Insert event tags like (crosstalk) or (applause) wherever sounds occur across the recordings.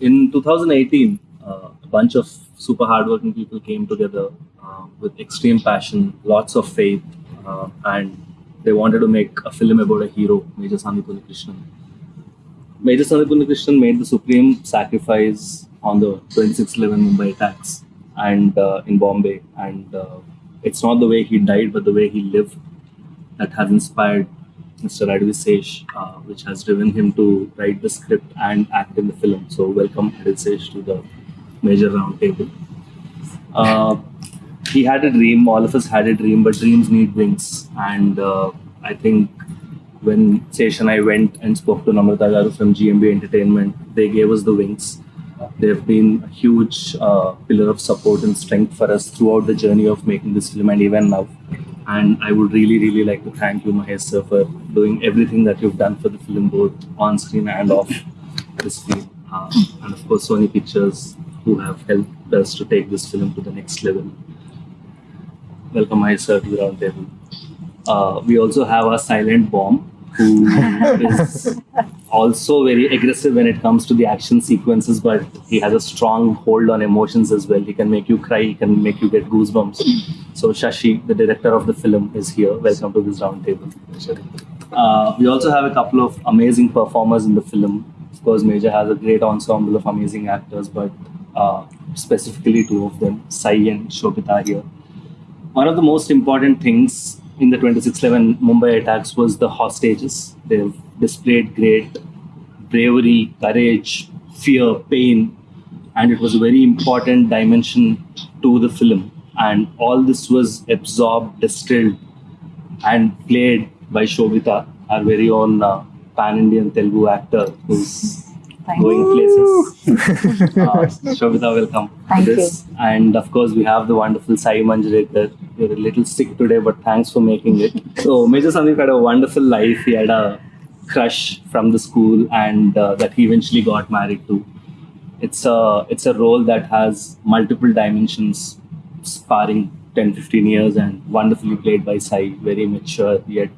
in 2018, uh, a bunch of super hardworking people came together uh, with extreme passion, lots of faith, uh, and they wanted to make a film about a hero, Major Sandeep Krishnan. Major Sandeep Krishnan made the supreme sacrifice on the 2611 Mumbai attacks and uh, in Bombay, and uh, it's not the way he died, but the way he lived that has inspired Mr. Adivi Sesh, uh, which has driven him to write the script and act in the film. So, welcome Adivi Sesh to the major roundtable. Uh, he had a dream, all of us had a dream, but dreams need wings. And uh, I think when Sesh and I went and spoke to Namrata Garu from GMB Entertainment, they gave us the wings. They've been a huge uh, pillar of support and strength for us throughout the journey of making this film and even now. And I would really, really like to thank you, Mahesh sir, for doing everything that you've done for the film, both on screen and off the screen. Uh, and of course, Sony Pictures, who have helped us to take this film to the next level. Welcome, Mahesh sir, to the round table. Uh, we also have a silent bomb who is also very aggressive when it comes to the action sequences, but he has a strong hold on emotions as well. He can make you cry, he can make you get goosebumps. So Shashi, the director of the film, is here. Welcome to this roundtable. Uh, we also have a couple of amazing performers in the film. Of course, Major has a great ensemble of amazing actors, but uh, specifically two of them, Sai and Sobhita here. One of the most important things in the 2611 Mumbai attacks was the hostages. They've displayed great bravery, courage, fear, pain, and it was a very important dimension to the film. And all this was absorbed, distilled, and played by Sobhita, our very own uh, pan Indian Telugu actor who's Thank going places. (laughs) uh, Sobhita, welcome. Thank to this. And of course, we have the wonderful Saiee Manjrekar. You're a little sick today, but thanks for making it. (laughs) So, Major Sandeep had a wonderful life. He had a crush from the school, and uh, that he eventually got married to. It's a it's a role that has multiple dimensions, sparring 10, 15 years, and wonderfully played by Sai. Very mature, yet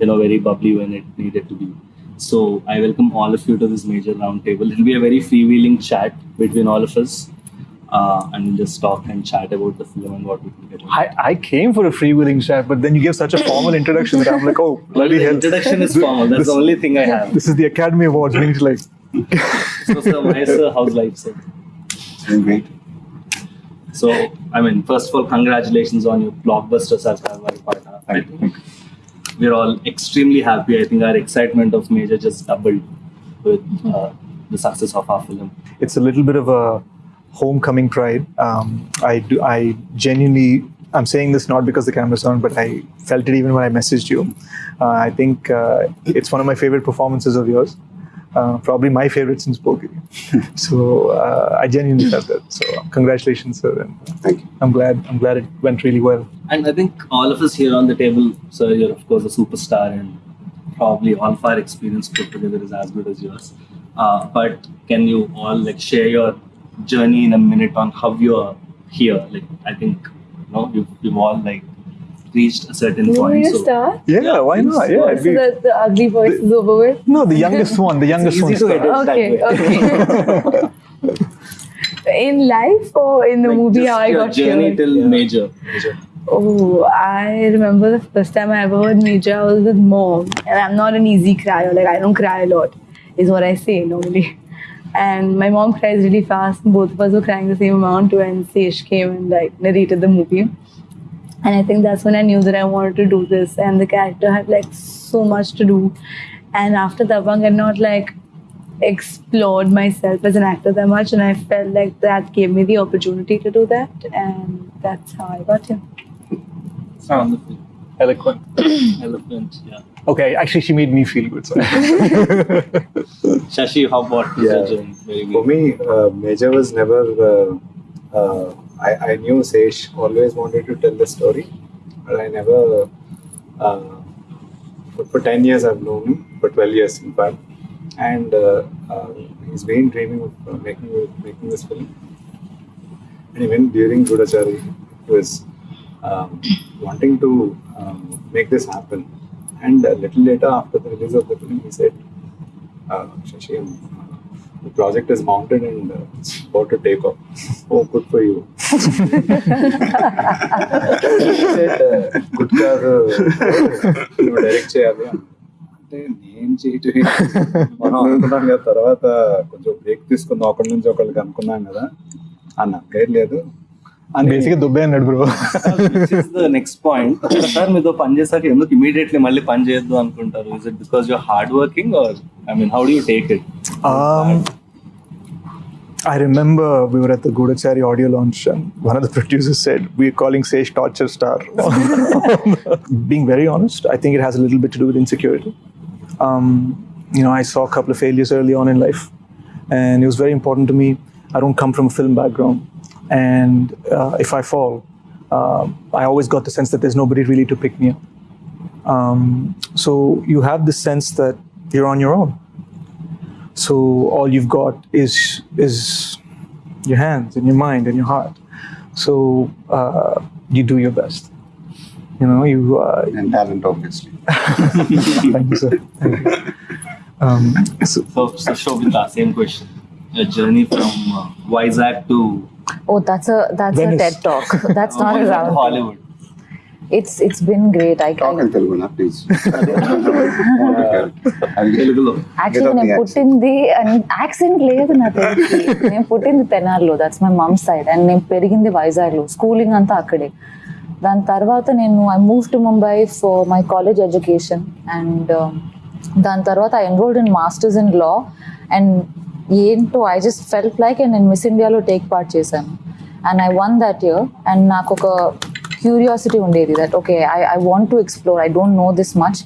you know very bubbly when it needed to be. So I welcome all of you to this major roundtable. It'll be a very freewheeling chat between all of us, uh, and we'll just talk and chat about the film and what we can get. I, I came for a freewheeling chat, but then you gave such a formal introduction that I'm like, oh, (laughs) bloody the hell. introduction is formal. That's the only thing I have. This is the Academy Awards. We need to like, So, sir, Mahesh, sir, how's life, sir? Doing great. So, I mean, first of all, congratulations on your blockbuster Sarkaru Vaari Paata. I Thank you. Think we're all extremely happy. I think our excitement of Major just doubled with uh, the success of our film. it's a little bit of a homecoming pride. Um, I do, I genuinely, I'm saying this not because the camera's on, but I felt it even when I messaged you. Uh, I think uh, it's one of my favorite performances of yours. Uh, probably my favorite since Pokiri. (laughs) so uh, I genuinely felt that. So congratulations, sir. And Thank you. I'm glad. I'm glad it went really well. And I think all of us here on the table, sir, you're of course a superstar, and probably all of our experience put together is as good as yours. Uh, but can you all like share your journey in a minute on how you're here? Like I think you know you've, you've all like reached a certain You point. me to so- start? Yeah, Yeah, why not? go Yeah, So be- that the ugly voice is over with? no, the youngest (laughs) one. The youngest one. easy to that Okay, okay. (laughs) in life or in the Like, movie just how I your got journey here? till Yeah. major. major. Oh, I remember the first time I ever heard Major, I was with mom. And I'm not an easy crier. Like, I don't cry a lot, is what I say normally. And my mom cries really fast. Both of us were crying the same amount when Sesh came and like narrated the movie. And I think that's when I knew that I wanted to do this. And the character had like so much to do. And after Dabangg, I had not like explored myself as an actor that much. And I felt like that gave me the opportunity to do that. And that's how I got here. Wonderful. Eloquent. (clears throat) Eloquent. Yeah. Okay, actually, she made me feel good. So. (laughs) Shashi, how about Yeah. your For me, uh, Major was never. Uh, uh, I, I knew Sesh always wanted to tell the story, but I never. Uh, for, for 10 years, I've known him, for 12 years, in fact. And uh, uh, he's been dreaming of uh, making, making this film. And even during Goodachari, he was um, wanting to um, make this happen. And a little later, after the release of the film, he said, uh, Shashi, the project is mounted and uh, it's about to take off. Oh, good for you. said, uh, good కాదు నువ్వు direct చేయాలి అంటే నేను చేయటం మనం అనుకున్నాం కదా తర్వాత కొంచెం బ్రేక్ తీసుకుందాం. ఒకరి నుంచి ఒకళ్ళకి అనుకున్నాం కదా. అన్న పేరు లేదు. అని basically దుబ్బే అన్నాడు బ్రో ద నెక్స్ట్ పాయింట్ ఒకసారి మీతో పని చేశాక ఎందుకు ఇమీడియట్లీ మళ్ళీ పని చేయొద్దు అనుకుంటారు? Is it because your hard working or I mean how do take it I remember we were at the Goodachari audio launch, one of the producers said, We're calling Sesh Torture Star. (laughs) Being very honest, I think it has a little bit to do with insecurity. Um, you know, I saw a couple of failures early on in life, and it was very important to me. I don't come from a film background, and uh, if I fall, uh, I always got the sense that there's nobody really to pick me up. Um, so you have this sense that you're on your own. So all you've got is is your hands and your mind and your heart. So uh, you do your best. You know, you. Uh, and talent, obviously. (laughs) thank you, sir. Thank you. (laughs) Um, so, So, so Sobhita, same question Your journey from uh, Vizag to Oh, that's a that's Venice. a TED talk. (laughs) That's not a Vizag (laughs) to round. Hollywood. It's it's been great. I, Talk I in Telugu, na, please. I'll get తెలుగులో actually Without the నేను accent. పుట్టింది accent లేదు నా (laughs) తెలిసి నేను పుట్టింది తెనాలిలో that's my mum side and నేను పెరిగింది వైజాగ్లో స్కూలింగ్ అంతా అక్కడే దాని తర్వాత నేను I move to Mumbai for my college education and దాని తర్వాత I enrolled in masters in law and ఏంటో I just felt like and నేను మిస్ ఇండియాలో టేక్ పార్ట్ చేశాను. And I won that year and నాకు ఒక క్యూరియాసిటీ ఉండేది that okay I I want to explore I don't know this much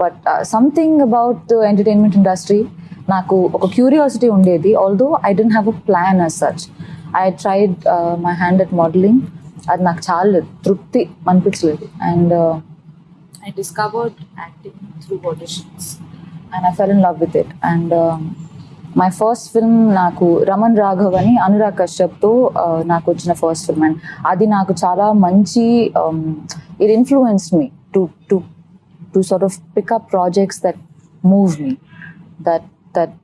but something about entertainment industry నాకు ఒక curiosity ఉండేది. Although I don't have a plan as such I tried my hand at modelling అది నాకు చాలా తృప్తి అనిపించలేదు. And I discovered acting through auditions and I fell in love with it and my first film నాకు రమణ్ రాఘవ్ అని అనురాగ్ కశ్యప్తో నాకు వచ్చిన first film and అది నాకు చాలా మంచి it influence me to to to sort of pick up projects that move me that that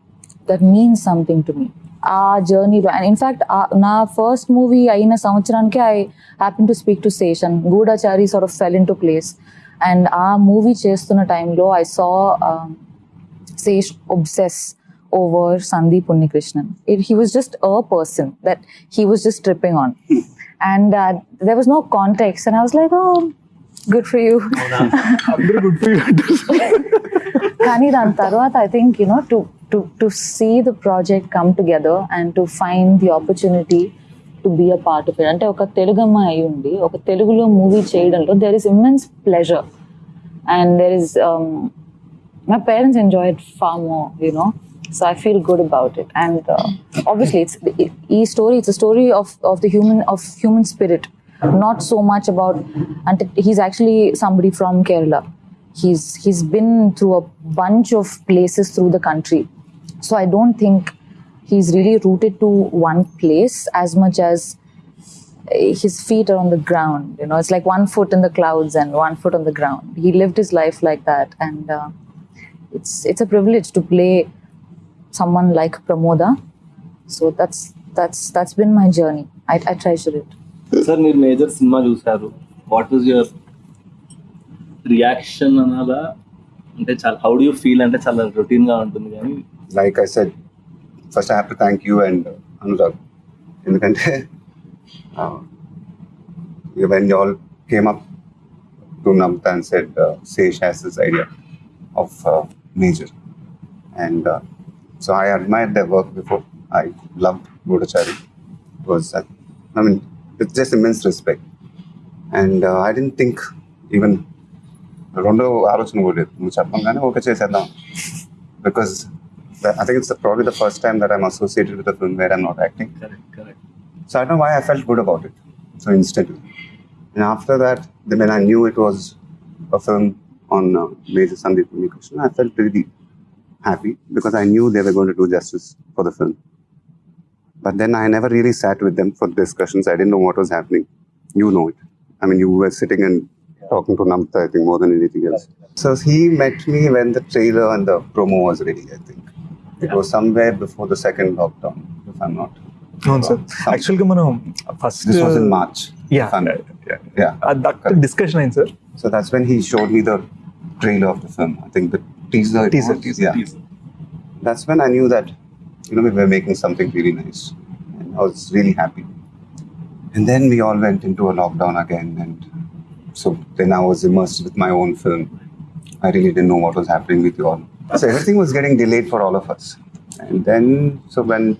that means something to me ఆ జర్నీలో అండ్ ఇన్ఫ్యాక్ట్ నా ఫస్ట్ మూవీ అయిన సంవత్సరానికి I happen to speak to station Goodachari sort of fell into place and ఆ movie చేస్తున్న టైంలో I saw Sesh obsess over Sandeep Unnikrishnan. It, he was just a person that he was just tripping on. and uh, there was no context. And I was like, oh, good for you. కానీ దాని తర్వాత I think you know to to to see the project come together and to find the opportunity to be a part of it అంటే ఒక తెలుగు అమ్మాయి అయి ఉండి ఒక తెలుగులో మూవీ చేయడంలో there is immense pleasure and there is my parents enjoy it far more, you know. So I feel good about it. And uh, obviously, it's it, e story. It's a story of of the human of human spirit, not so much about. And he's actually somebody from Kerala. He's he's been through a bunch of places through the country. So I don't think he's really rooted to one place as much as his feet are on the ground. You know, it's like one foot in the clouds and one foot on the ground. He lived his life like that, and uh, it's it's a privilege to play someone like Pramoda. So that's that's that's been my journey. I, I treasure it. Sir మీరు Major cinema చూసారు what is your reaction అనాలా అంటే చాలా how do you feel అంటే చాలా రొటీన్గా ఉంటుంది కానీ like I said first I have to thank you and Anurag ఎందుకంటే when you all came up to Namrata and said Sesh has this idea of Major and So I admired their work before. I loved Goodachari. It was, I mean, it's just immense respect. And uh, I didn't think even because I think it's probably the first time that I'm associated with a film where I'm not acting. Correct, correct. So I don't know why I felt good about it so instantly. And after that, then when I knew it was a film on uh, Major Sandeep Krishna, I felt really happy because I knew they were going to do justice for the film. But then I never really sat with them for discussions. I didn't know what was happening. You know it. I mean, you were sitting and talking to Namrata, I think, more than anything else. So he met me when the trailer and the promo was ready, I think. It was somewhere before the second lockdown, if I'm not. అవును sir యాక్చువల్గా This was in uh, was Yeah. Yeah. Yeah. Yeah that discussion, sir. So that's when he showed me the trailer of the film. I think the teaser. Teaser, teaser, Yeah. Teaser. That's when I knew that, you know, we were making something really nice. And I was really happy. And then we all went into a lockdown again. And so then I was immersed with my own film. I really didn't know what was happening with you all. So everything was getting delayed for all of us. And then, so when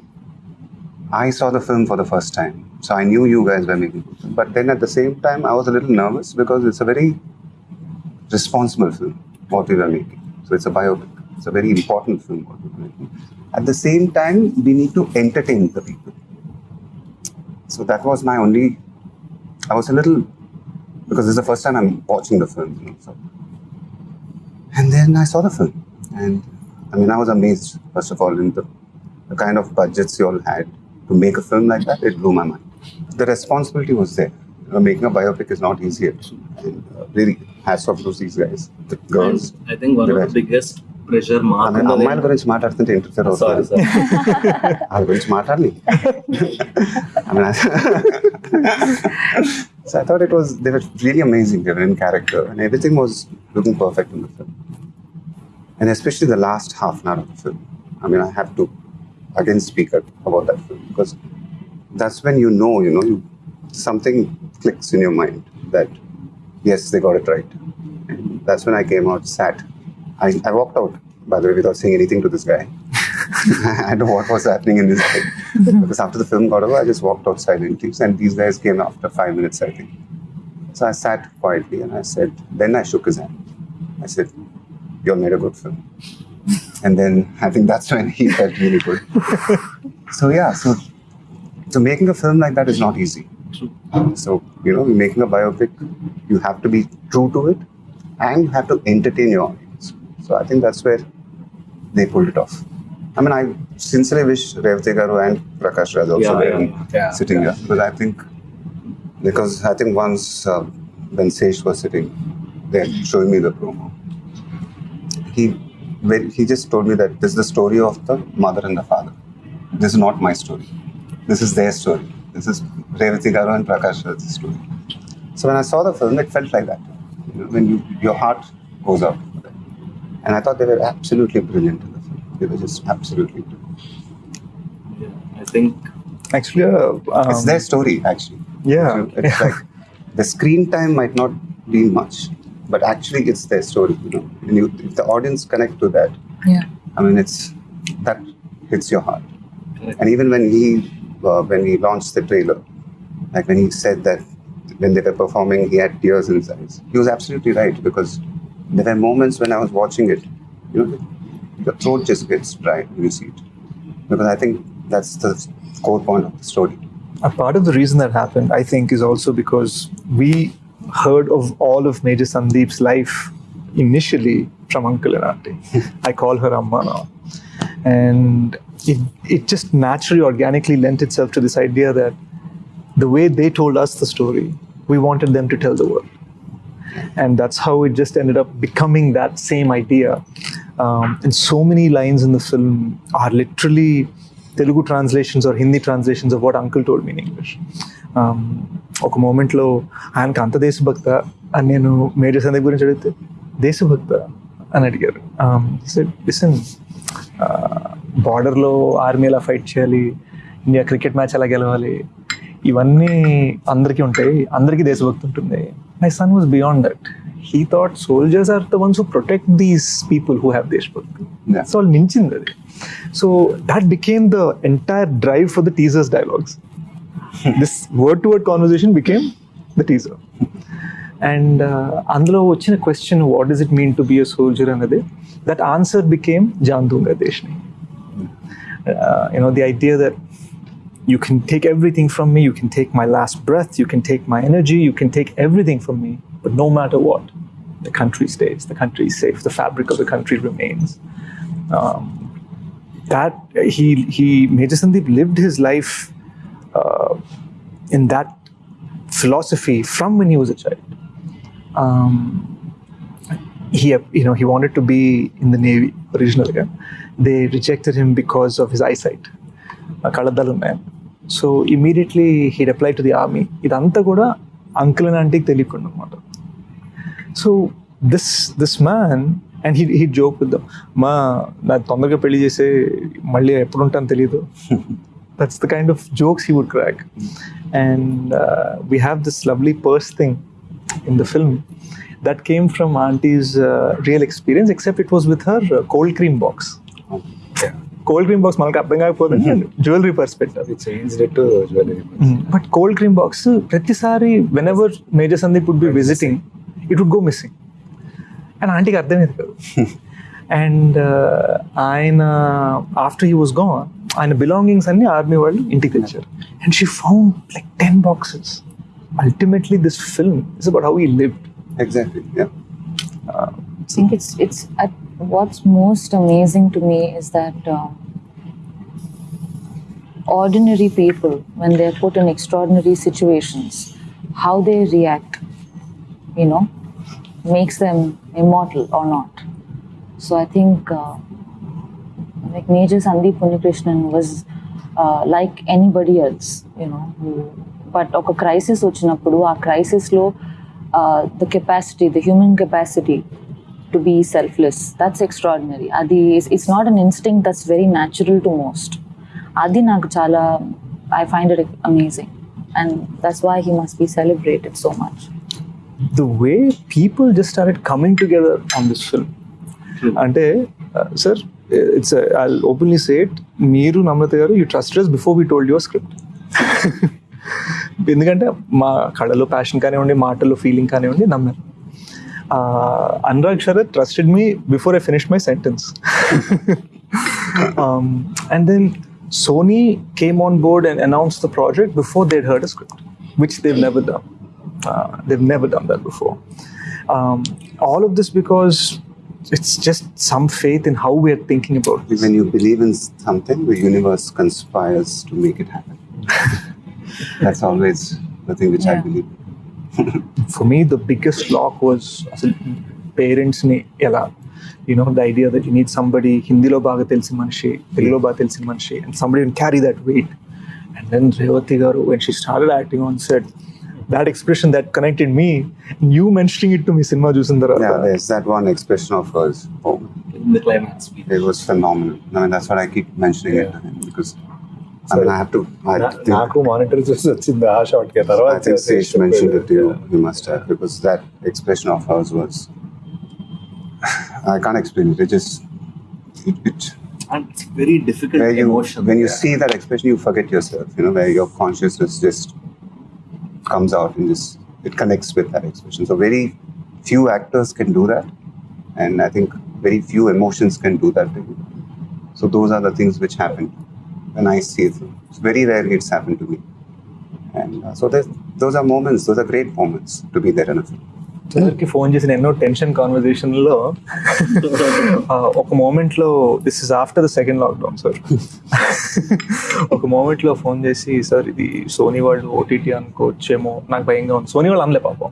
I saw the film for the first time, so I knew you guys were making the film. But then at the same time, I was a little nervous because it's a very responsible film, what we were making. So it's a biopic. It's a very important film, what we were making. At the same time, we need to entertain the people. So that was my only. I was a little because this is the first time I'm watching the film. You know, so. And then I saw the film, and I mean, I was amazed. First of all, in the, the kind of budgets you all had to make a film like that, it blew my mind. The responsibility was there. You know, making a biopic is not easy. And uh, really, hats off to these guys, the girls. And I think one of the Right. biggest pressure I mark mean, on the అమ్మాయిల గురించి మాట్లాడుతుంటే interfere Sorry, అవుతుంది sorry. వాళ్ళ గురించి మాట్లాడాలి I mean, I- (laughs) so I thought it was they were really amazing. They were in character, and everything was looking perfect in the film. And especially the last half an hour of the film. I mean, I have to again speak up about that film because that's when you know, you know, you, something clicks in your mind that yes, they got it right. That's when I came out, sat. I, I walked out, by the way, without saying anything to this guy. (laughs) I know what was happening in this head. because after the film got over, I just walked out silently. And these guys came after five minutes, I think. So I sat quietly and I said, then I shook his hand. I said, You all made a good film. And then I think that's when he felt really good. so yeah, so so making a film like that is not easy. True. So, you know, making a biopic, you have to be true to it and you have to entertain your audience. So I think that's where they pulled it off. I mean, I sincerely wish Revathi Garu and Prakash Raj also Yeah, were yeah, yeah. sitting here. Because I think, because I think once uh, when Sesh was sitting there showing me the promo, he when he just told me that this is the story of the mother and the father. This is not my story. This is their story. This is Revathi Garu and Prakash Raj. So when I saw the film, it felt like that. When you, your heart goes out. And I thought they were absolutely brilliant in the film. They were just absolutely brilliant. Yeah, I think actually uh, um, it's their story actually. Yeah, it's, it's yeah. like (laughs) the screen time might not be much, but actually it's their story. You know, and you, if the audience connect to that, yeah, I mean it's that hits your heart. And even when he uh, when he launched the trailer, like when he said that when they were performing, he had tears in his eyes. He was absolutely right because there were moments when I was watching it, you know, your throat just gets dry when you see it. Because I think that's the core point of the story. A part of the reason that happened, I think, is also because we heard of all of Major Sandeep's life initially from Uncle and Auntie. (laughs) I call her Amma now. And it, it just naturally, organically lent itself to this idea that the way they told us the story, we wanted them to tell the world. And that's how it just ended up becoming that same idea. Um, and so many lines in the film are literally Telugu translations or Hindi translations of what Uncle told me in English. Um, ఒక మూమెంట్లో ఆయనకు అంత దేశభక్త అని నేను major Sandeep గురించి అడిగితే దేశభక్త అని అడిగారు లిసన్ బార్డర్లో ఆర్మీ ఎలా ఫైట్ చేయాలి? ఇండియా క్రికెట్ మ్యాచ్ ఎలా గెలవాలి? ఇవన్నీ అందరికీ ఉంటాయి. అందరికీ దేశభక్తి ఉంటుంది. My son was beyond that he thought soldiers are the ones who protect these people who have దేశభక్తి. సో వాళ్ళు మించింది అది so that became the entire drive for the teasers dialogues this word to word conversation became the teaser and అందులో వచ్చిన question what does it mean to be a soldier అన్నది? That answer became జాన్ దుంగ దేశ్ని Uh, you know, the idea that you can take everything from me, you can take my last breath, you can take my energy, you can take everything from me, but no matter what, the country stays, the country is safe, the fabric of the country remains. Um, that he he Major Sandeep lived his life uh, in that philosophy from when he was a child. Um, he you know he wanted to be in the navy originally. Yeah? they rejected him because of his eyesight కళ్ళద్దాలు ఉన్నాయి so immediately heed apply to the army ఇదంతా కూడా uncle and ఆంటీకి తెలియకుండా అనమాట so this this man and he he joke with మా నాకు తొందరగా పెళ్లి చేసే మళ్ళీ ఎప్పుడు ఉంటాను తెలియదు that's the kind of jokes he would crack and we have this lovely purse thing in the film that came from auntie's uh, real experience except it was with her uh, cold cream box cold cream box మనకు అర్థం కాకపోతే jewellery perspective అది change to jewellery but cold cream box ప్రతిసారి when ever major Sandeep would be visiting it would go missing and ఆంటీకి అర్థమైంది కాదు and ఆయన after he was gone ఆయన బిలాంగింగ్స్ అన్ని ఆర్మీ వాళ్ళు ఇంటికి తెచ్చారు and she found like ten boxes ultimately this film is about how he lived Exactly. what's most amazing to me is that uh, ordinary people, when they're put in extraordinary situations, how they react, you know, makes them immortal or not. So I think uh, like Major Sandeep Unnikrishnan was uh, like anybody else, you know, but ఒక crisis వచ్చినప్పుడు crisis, క్రైసిస్లో uh, the capacity, the human capacity. To be selfless that's extraordinary అది it's not an instinct that's very natural to most అది నాకు చాలా I find it amazing and that's why he must be celebrated so much the way people just started coming together on this film. అంటే sir it's I openly say it మీరు Namrata garu you trust us before we told your script ఎందుకంటే మా కళలో passion కానివ్వండి మాటల్లో feeling కానివ్వండి నమ్మారు. uh, Anurag Sharad trusted me before I finished my sentence. (laughs) um, and then Sony came on board and announced the project before they'd heard a script, which they've never done. Uh, they've never done that before. Um, all of this because it's just some faith in how we are thinking about this. When you believe in something, the universe conspires to make it happen. (laughs) That's always the thing which yeah. I believe for me the biggest block was parents ni ela you know the idea that you need somebody hindi lo baaga telisi manishi telugu lo baaga telisi manishi and somebody can carry that weight. And then revathi garu when she started acting on set that expression that connected me you mentioning it to me cinema chusin tarvata yeah there's that one expression of hers. The climax. It was phenomenal. I mean that's what i keep mentioning yeah. it because నాకు monitor చూసి వచ్చింది ఆ shot కి తర్వాత I think Sage mentioned it to you. Yeah. You must have because that expression of hers was. I can't explain it. It just. It, it, (sighs) And it's very difficult where you emotion. when you Yeah. see that expression you forget yourself you know where your consciousness just comes out and just it connects with that expression so very few actors can do that and i think very few emotions can do that to you so those are the things which happen When i see it it's very rare it's happened to me. And uh, so there's- those are moments those are great moments to be there in a film. సార్కి phone చేసిన ఎన్నో tension కాన్వర్జేషన్లో ఒక మూమెంట్లో this is after the second lockdown sir ఒక మూమెంట్లో phone చేసి sir ఇది సోనీ వాళ్ళు ఓటీటీ అనుకోవచ్చేమో నాకు భయంగా ఉంది. సోనీ వాళ్ళు అనలే పాపం.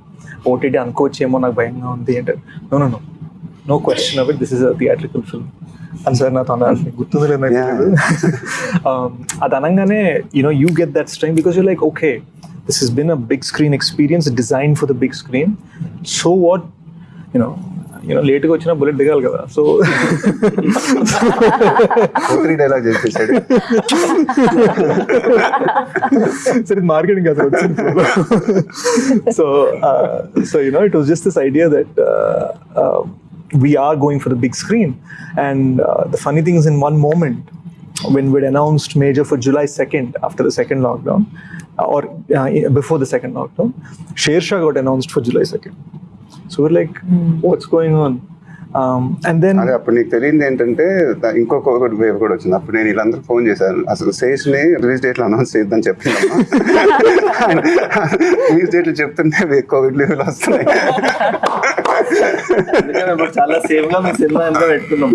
ఓటీటీ అనుకోవచ్చేమో నాకు భయంగా ఉంది అంటే no no no no question about this is a theatrical film (laughs) అని సార్ నాతో అన్నారు మీకు గుర్తుంది లేదు నాకు Yeah. తెలియదు. (laughs) Um, అది అనగానే యూనో యూ గెట్ దట్ స్ట్రెంగ్ because you like okay this has been a big screen experience designed for the big screen so what you know you know లేట్గా వచ్చినా బుల్లెట్ దిగాలి కదా సో (laughs) త్రీ డైలాగ్ చేసేసాడు సరే మార్కెటింగ్ కదా వచ్చింది so so you know it was just this idea that we are going for the big screen. And uh, the funny thing is in one moment when we'd announced major for july 2nd after the second lockdown uh, or uh, before the second lockdown Shershaah got announced for july 2nd so we're like what's going on um, and then అదే అప్పుడు నీకు తెలియదు ఏంటంటే ఇంకొక wave కూడా వచ్చింది. అప్పుడు నేను వీళ్ళందరూ ఫోన్ చేశాను. అసలు శేష్ని రిలీజ్ డేట్లో అనౌన్స్ చేద్దాం చెప్పిందమ్మా. (laughs) రిలీజ్ డేట్ చెప్తుంటే కోవిడ్ లీవ్లు వస్తున్నాయి. చాలా సేఫ్గా మీ సినిమా ఎంత పెట్టుకున్నాం.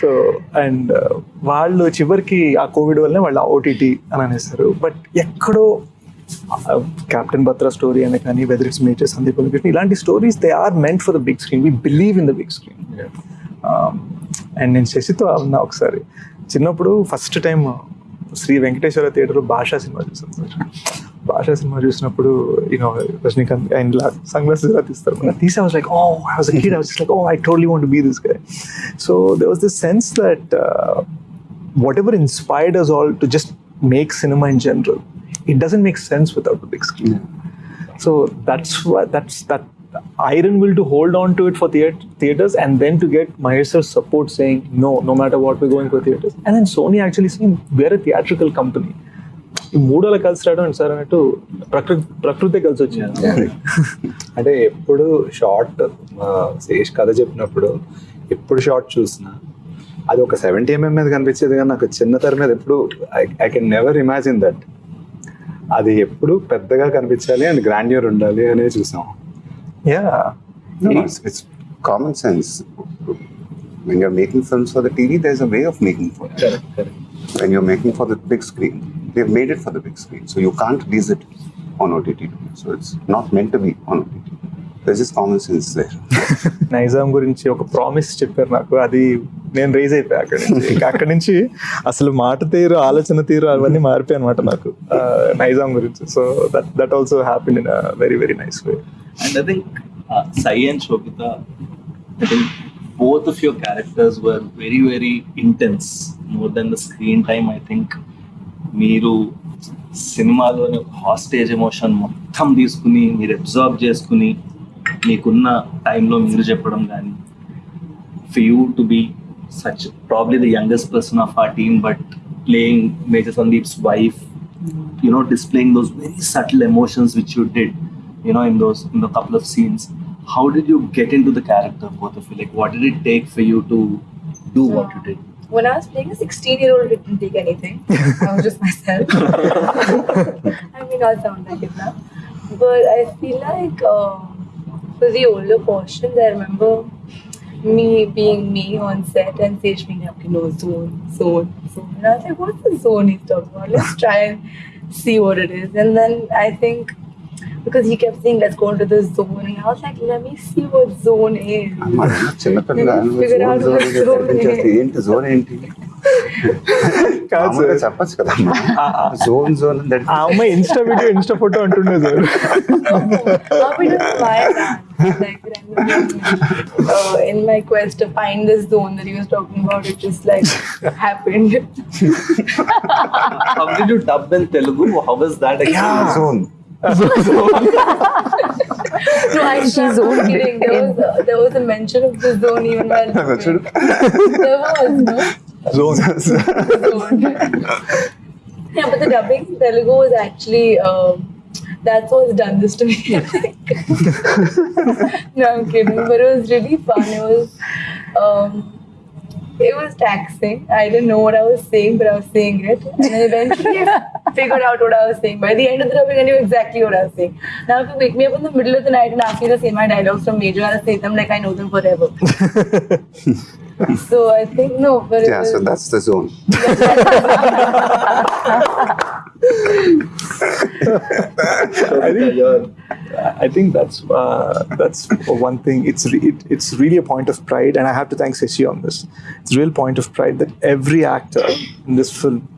సో అండ్ వాళ్ళు చివరికి ఆ కోవిడ్ వల్లనే వాళ్ళు ఓటీటీ అని అనేస్తారు బట్ ఎక్కడో Uh, Captain Batra story and Akani, whether it's Major Sandeep Krishna, Ilanti stories, they are meant for the big screen. We believe in the big screen. Yeah. Um, and in Sesito, uh, I first time uh, Sri Venkateshwara Theatre, Basha Cinema. Basha Cinema, you know, Rajinikanth and sunglasses. I was like, oh, I was a kid, I was just like, oh, I totally want to be this guy. So there was this sense that whatever inspired us all to just make cinema in general. It doesn't make sense without the big screen. So that's what that's that iron will to hold on to it for theat- theaters and then to get Mahesh support saying no, no matter what we're going for theaters. And then Sony actually saying we're a theatrical company. ఈ మూడోల కలిసి రావడం sir అన్నట్టు ప్రకృతి ప్రకృతి కలిసి వచ్చింది అంటే ఎప్పుడు షార్ట్ శేష్ కథ చెప్పినప్పుడు ఎప్పుడు షార్ట్ చూసినా అది ఒక సెవెంటీ ఎంఎం మీద కనిపించేది కానీ నాకు చిన్న తెర మీద ఎప్పుడు I can never imagine that అది ఎప్పుడు పెద్దగా కనిపించాలి అండ్ గ్రాండ్యూర్ ఉండాలి అనేది చూసాం yeah it's common sense. When you're making films for the TV, there's a way of making for it. Correct, correct. When you're making for the big screen, they've made it for the big screen. So you can't release it on OTT. So it's not meant to be on OTT. There's just common sense there. (laughs) Nizam గురించి ఒక promise చెప్పారు నాకు అది నేను raise అయిపోయా అక్కడి నుంచి ఇంకా అక్కడి నుంచి అసలు మాట తీరు ఆలోచన తీరు అవన్నీ మారిపోయాయి అనమాట నాకు నైజాం గురించి so that that also happen in very very nice way I think uh, Sai and Shobita, I think both of your characters were very, very intense. More than the screen time, I think. మీరు సినిమాలోని hostage emotion మొత్తం తీసుకుని మీరు observe చేసుకుని మీకున్న టైంలో మీరు చెప్పడం కానీ for you to be such probably the youngest person of our team but playing major Sandeep's wife you know displaying those very subtle emotions which you did you know in those in the couple of scenes how did you get into the character both of you like what did it take for you to do what you did When I was playing a 16 year old, it didn't take anything. I was just myself. (laughs) I mean, I'll sound like it now. But I feel like um, for the older portions, I remember me being me on set and Sage being like, know, zone, zone, zone. And I was like, what's the zone he's talking about? Let's try and see what it is. And then I think because he kept saying, let's go into the zone. And I was like, let me see what zone is. అమ్మా, చిన్నపిల్ల Figure out zone, what zone zone అని is. ఏంటి zone ఏంటి కాదు మామూలుగా sir చెప్పచ్చు కదా zone zone that ఆ అమ్మాయి ఇన్స్టా వీడియో ఇన్స్టా ఫోటో అంటుండే sir How we do why that? Like randomly, uh, in my quest to find this zone that he was talking about, it just like happened. how did you dub in telugu how was that experience? So, so. (laughs) no, I she's only kidding. There was, there was a mention of the zone even while. there was, no? Zone. zone. yeah, but the dubbing in Telugu was actually. Um, that's what's done this to me. (laughs) no, I'm kidding. But it was really fun. It was. Um, it was taxing. I didn't know what I was saying, but I was saying it, and then eventually I (laughs) figured out what I was saying. By the end of the dubbing, I knew exactly what I was saying. Now, if you wake me up in the middle of the night and ask me to say my dialogues from Major, I'll say them like I know them forever. (laughs) so I think no, but it Yeah, was, so that's the zone. (laughs) I think, I think that's uh, that's one thing. It's re- it, it's really a point of pride, and I have to thank Sesi on this. It's a real point of pride that every actor in this film,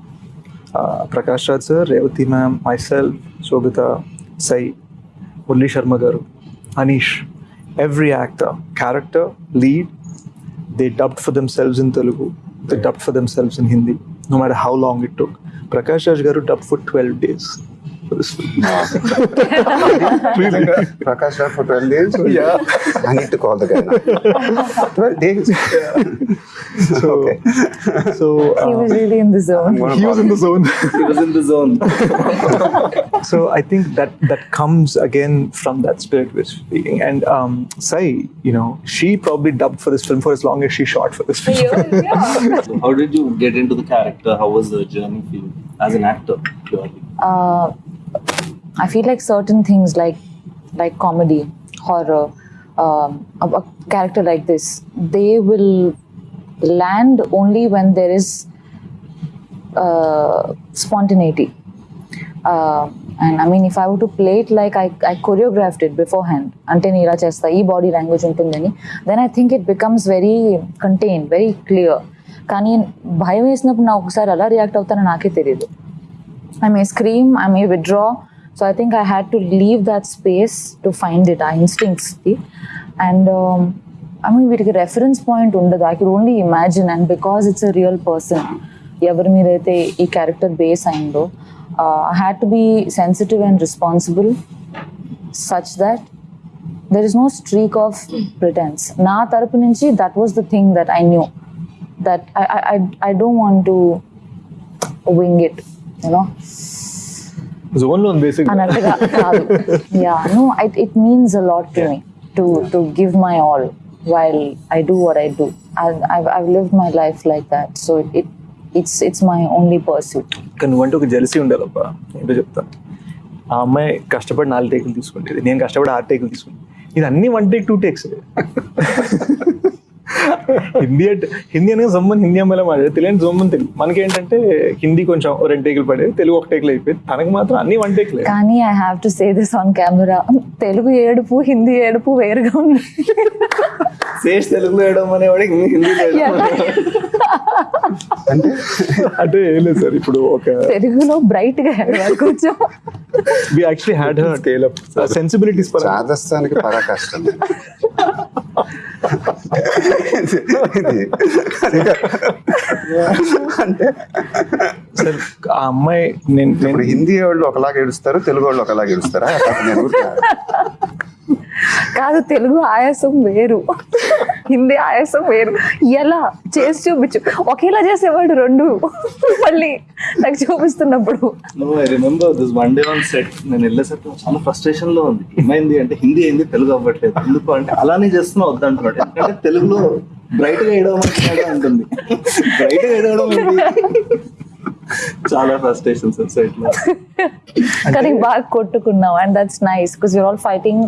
uh, Prakash Raj sir, Revathi ma'am, myself, Sobhita, Sai, Murali Sharma garu, Anish, every actor, character, lead, they dubbed for themselves in Telugu. They dubbed for themselves in Hindi, no matter how long it took. Prakash Raj garu for 12 days for this film. really? Prakash Raj for 12 days? Yeah. I need to call the guy now. 12 days? So, Okay. so He was uh, really in the zone. he was in the zone. he was in the zone (laughs) so I think that that comes again from that spirit we're speaking. And um, Sai, you know, she probably dubbed for this film for as long as she shot for this film. yeah. So (laughs) how did you get into the character how was the journey for you as an actor purely uh, I feel like certain things like like comedy, horror, um, a, a character like this, they will land only when there is uh, spontaneity. Uh, and I mean if I would to play it like I I choreographed it before hand అంటే నేను ఇలా చేస్తా ఈ body language ఉంటుందని then I think it becomes very contain very clear కానీ భయం వేసినప్పుడు నాకు ఒకసారి ఎలా రియాక్ట్ అవుతానో నాకే తెలియదు I may scream, I may withdraw. So I think I had to leave that space to find it, our instincts. And um, I mean, వీటికి reference point ఉండదు I can only imagine and because it's a real person ఎవరి మీద అయితే ఈ character base అయిందో I had to be sensitive and responsible such that there is no streak of pretence నా తరపు నుంచి that was the thing that I knew that I I don't want to wing it You know జోన్లో ఉంది basic అన్నట్టుగా కాదు. Yeah no it means a lot to me to to give my all while I do what I do I live my life like that so it it's it's my only pursuit కానీ నువ్వంటే ఒక jealousy ఉండాలబ్బా. ఏంటో ఆ అమ్మాయి కష్టపడి నాలుగు టేకులు తీసుకుంటేది. నేను కష్టపడి ఆరు టేకులు తీసుకుంటే. ఇది అన్ని one take two takes Hindi అంటే హిందీ అనగా జమ్మని హిందీ అమ్మాయిలో మాట్లాడే తెలియని జమ్మని తెలుగు. మనకేంటంటే హిందీ కొంచెం రెండు టేకులు పడేది. తెలుగు ఒక టేకులు అయిపోయింది. తనకు మాత్రం అన్ని వన్ టేక్లే. కానీ I have to say this on camera Telugu ఏడుపు హిందీ ఏడుపు వేరుగా ఉంది. శేష్ తెలుగులో వేయడం అనేవాడికి హిందీ అంటే? అంటే ఏం లేదు సార్ ఇప్పుడు ఒక తెలుగులో బ్రైట్గా ఏడవాలి కొంచెం. We actually had her scale up sensibilities per చాదస్తానికి పరాకాష్టం. ఇది అంటే సార్ ఆ అమ్మాయి నేను హిందీ వాళ్ళు ఒకలాగా ఏడుస్తారు తెలుగు వాళ్ళు ఒకలాగా ఏడుస్తారా? నేను కాదు తెలుగు ఆయాసం వేరు. హిందీ ఆయాసం వేరు. ఎలా? చేసి చూపించు. ఒకేలా చేసేవాడు రెండు. మళ్ళీ నాకు చూపిస్తున్నప్పుడు. నేను వెళ్ళేసరికి చాలా ఫ్రస్ట్రేషన్లో ఉంది. ఏమైంది అంటే హిందీ అయింది తెలుగు అవ్వట్లేదు. ఎందుకు అంటే అలానే చేస్తున్నా వద్దంటున్నాడు. ఎందుకంటే తెలుగులో బ్రైట్గా వేయడం అంటుంది. బ్రైట్గా వేయడం? చాలా ఫ్రస్ట్రేషన్ సార్ సెట్లో. కానీ బాగా కొట్టుకున్నాం and that's nice because you're all fighting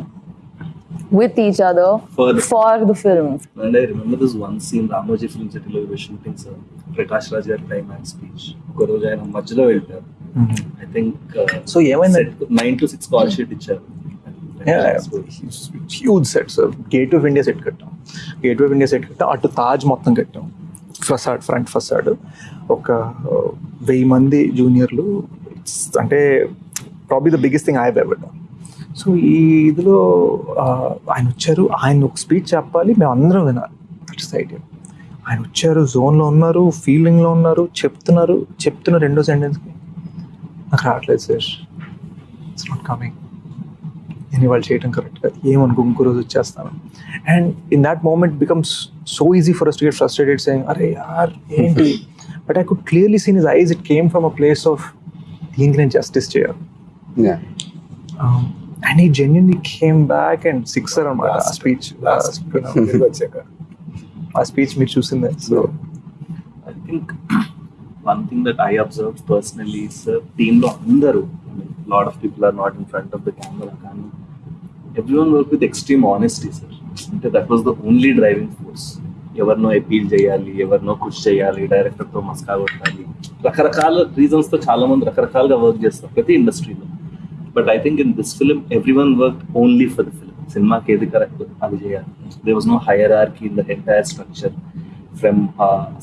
with each other For the- for the film and I remember this one scene Ramoji film సిటీలో షూటింగ్ సార్ ప్రకాష్ రాజ్ గారి క్లైమాక్స్ స్పీచ్ ఒక రోజు ఆయన మధ్యలో వెళ్ళారు ఐ థింక్ So ఏమైందండి? Nine to six call sheet ఇచ్చారు. Huge set sir Gate of India set కట్టాం. గేట్ ఆఫ్ ఇండియా సెట్ కట్టాం అటు తాజ్ మొత్తం కట్టాం. ఫసాడ్ ఫ్రంట్ ఫసాడ్ ఒక వెయ్యి మంది జూనియర్లు అంటే probably the biggest thing I ever so ఈ ఇదిలో ఆయన వచ్చారు. ఆయన ఒక స్పీచ్ చెప్పాలి. మేము అందరం వినాలి. దట్స్ ఐడియా ఆయన వచ్చారు జోన్లో ఉన్నారు ఫీలింగ్లో ఉన్నారు చెప్తున్నారు. చెప్తున్న రెండో సెంటెన్స్కి నాకు రావట్లేదు సార్. ఇట్స్ నాట్ కమింగ్ నేను ఇవాళ చేయడం కరెక్ట్గా ఏమనుకో ఇంకో రోజు వచ్చేస్తాను. And in that moment becomes so easy for us to get frustrated saying అరే యార్ ఏంటి? But I could clearly see in his eyes it came from a place of దీనికి నేను జస్టిస్ చేయాలి. Yeah. And he genuinely came back and sixer అనమాట ఆ speech వచ్చాక ఆ స్పీచ్ మీరు చూసిందే. So I think one thing that I observe personally sir టీంలో అందరూ lot of people are not in front of the camera కానీ everyone work with extreme honesty sir అంటే that was the only driving force ఎవరినో appeal చేయాలి ఎవరినో కృషి చేయాలి డైరెక్టర్తో మస్కా కొట్టాలి. రకరకాల రీజన్స్తో చాలా మంది రకరకాలుగా వర్క్ చేస్తారు ప్రతి ఇండస్ట్రీలో but I think in this film everyone work only for the film సినిమాకి ఏది కరెక్ట్ అది చేయాలి. There was no hierarchy in the entire structure from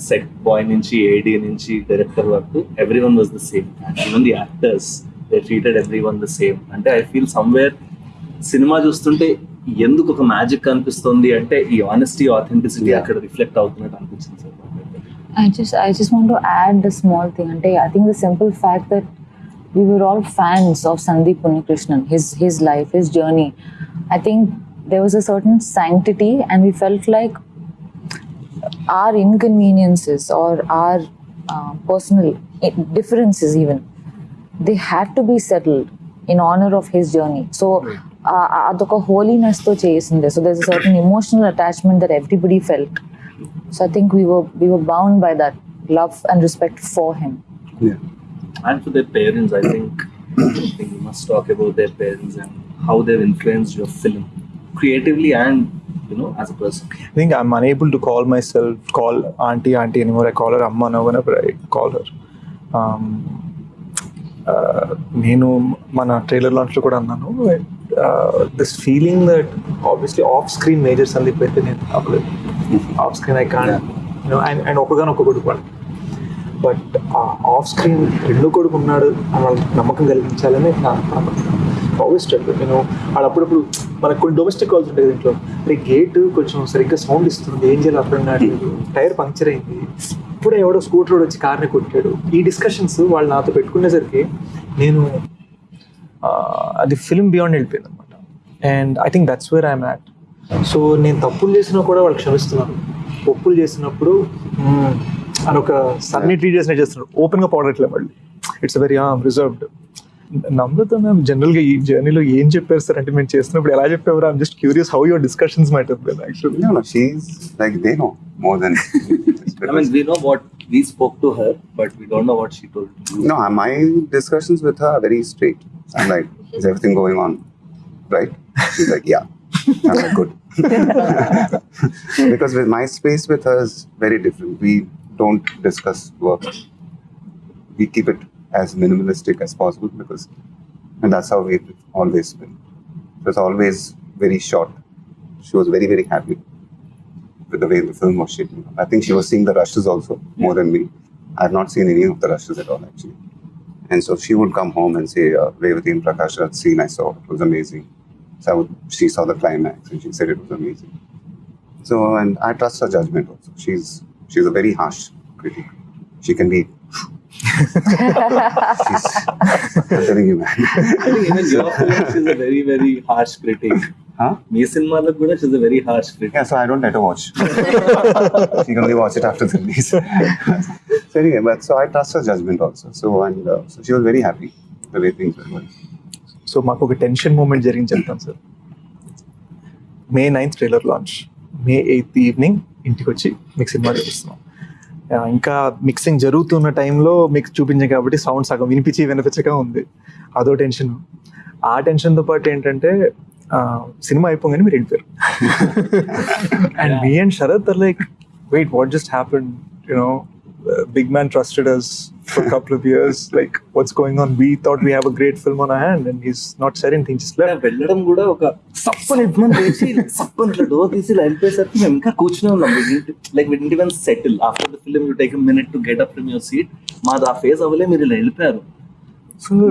set boy నుంచి ఏడి నుంచి డైరెక్టర్ వరకు everyone was the same and even the actors they treated everyone the same అంటే I feel somewhere cinema చూస్తుంటే ఎందుకు ఒక magic కనిపిస్తుంది అంటే ఈ ఆనెస్టీ ఆథెంటిసిటీ. అక్కడ రిఫ్లెక్ట్ అవుతున్నట్టు అనిపించింది sir. I just I just want to add a small thing. And I think the simple fact that we were all fans of Sandeep Unnikrishnan, his, his life, his journey. I think there was a certain sanctity and we felt like our inconveniences or our uh, personal differences even, they had to be settled in honor of his journey. So hmm. uh, uh, అదొక so there's a certain emotional attachment that everybody felt. So, I think we were we were bound by that love and respect for him. Yeah Yeah. and for their parents, I think, I think we must talk about their parents and how they've influenced your film creatively and you know as a person. I think I'm unable to call myself, call auntie, auntie anymore. I call her Amma now whenever I call her. Um, నేను మన trailer లాంచ్లో కూడా అన్నాను this feeling that obviously off screen major Sandeep అయితే నేను అవ్వలేదు off screen I కాన్ ఆయన ఆయన ఒకగానో ఒక కొడుకు వాడు బట్ ఆఫ్ స్క్రీన్ రెండో కొడుకు ఉన్నాడు అని వాళ్ళకి నమ్మకం కలిగించాలని నా ఆల్వేస్ నేను వాళ్ళు అప్పుడప్పుడు మనకు కొన్ని డొమెస్టిక్ కాల్స్ ఉంటాయి దీంట్లో రే గేట్ కొంచెం సరిగ్గా సౌండ్ ఇస్తుంది ఏం చేయాలి అర్థం కావట్లేదు టైర్ పంక్చర్ అయింది. ఇప్పుడే ఎవడో స్కూటర్ వచ్చి కార్ని కొట్టాడు. ఈ డిస్కషన్స్ వాళ్ళు నాతో పెట్టుకునేసరికి నేను అది ఫిల్మ్ బియాండ్ వెళ్ళిపోయింది అనమాట and I think that's where I'm at so నేను తప్పులు చేసినా కూడా వాళ్ళు క్షమిస్తున్నాను ఒప్పులు చేసినప్పుడు అని ఒక సన్ని ట్రీట్ చేసినట్టు చేస్తున్నాడు ఓపెన్గా పౌడట్లే మళ్ళీ it's very reserved Namrata ma'am జనరల్గా ఈ జర్నీలో ఏం చెప్పారు సార్ అంటే మేము చేస్తున్నప్పుడు ఎలా చెప్పేవారు I'm just curious how your discussions might actually No, no, she's like they know more than. I mean, we know what we spoke to her, but we don't know what she told you. no, my discussions with her are very straight. I'm like, is everything going on right? She's like, yeah. I'm like, good. (laughs) (laughs) because with my space with her is very different. We don't discuss work. We keep it as minimalistic as possible because, and that's how we've always been. So it's always very short. She was very, very happy with the way the film was shaping. I think she was seeing the rushes also more than me. I've not seen any of the rushes at all actually. And so she would come home and say, uh, Revathi and Prakash, that scene I saw, it was amazing. So I would, she saw the climax and she said it was amazing. So, and I trust her judgment also. She's she's a very harsh critic. She can be. (laughs) she's, I'm telling you, man. I think even your film, she's a very, very harsh critic. Huh? మీ సినిమాలకు కూడా she's a very harsh critic. Yeah, so I don't let her watch. she can only watch it after the release. (laughs) so anyway, but so I trust her judgment also. So and uh, so she was very happy the way things were going. So మాకు ఒక tension moment జరిగింది చెప్తాను sir May ninth trailer launch May eighth evening ఇంటికి వచ్చి మీకు cinema చూపిస్తున్నాం. ఇంకా mixing జరుగుతున్న టైంలో మీకు చూపించాం కాబట్టి సౌండ్ సగం వినిపించి వినిపించక ఉంది. అదో టెన్షన్ ఆ టెన్షన్తో పాటు ఏంటంటే సినిమా అయిపోగానే మీరు వెళ్ళిపోయారు and me and Sharath like wait what just happen you know big man trusted us for couple of (laughs) years like what's going on we thought we have a great film on hand and he's not సెర్ in things ఇలా వెళ్ళడం కూడా ఒక సప్పని ఎడ్మని వేసి సప్పని ఇట్లా door తీసి ఇలా వెళ్ళిపోయేసరికి మేము ఇంకా కూర్చునే ఉన్నాం లైక్ విడ్ ఇంటి settle after the film you take minute to get up from your seat మాది ఆ ఫేస్ అవ్వలే మీరు ఇలా వెళ్ళిపోయారు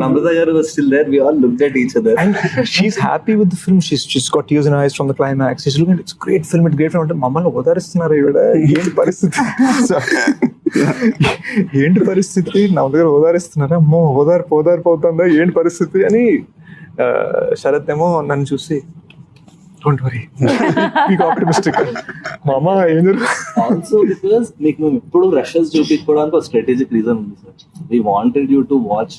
Namrata గారు still there we all look at each other and she's happy with the film. She's she's got tears in her eyes from the climax. She's looking at it's a great film, it's a great film. అంటే మమ్మల్ని ఓదారిస్తున్నారు ఈవిడ. ఏంటి పరిస్థితి? (laughs) ఏంటి పరిస్థితి? నా దగ్గర ఓదారిస్తున్నారా? అమ్మో ఓదార్పు ఓదార్పు అవుతుందా? ఏంటి పరిస్థితి అని శరత్ ఏమో నన్ను చూసి డోంట్ వరీ మీకు ఆప్టిమిస్టిక్ మామ ఏం ఆల్సో బికాస్ మీకు మేము ఎప్పుడు రషెస్ చూపించుకోవడానికి ఒక స్ట్రాటజిక్ రీజన్ ఉంది sir we wanted you to watch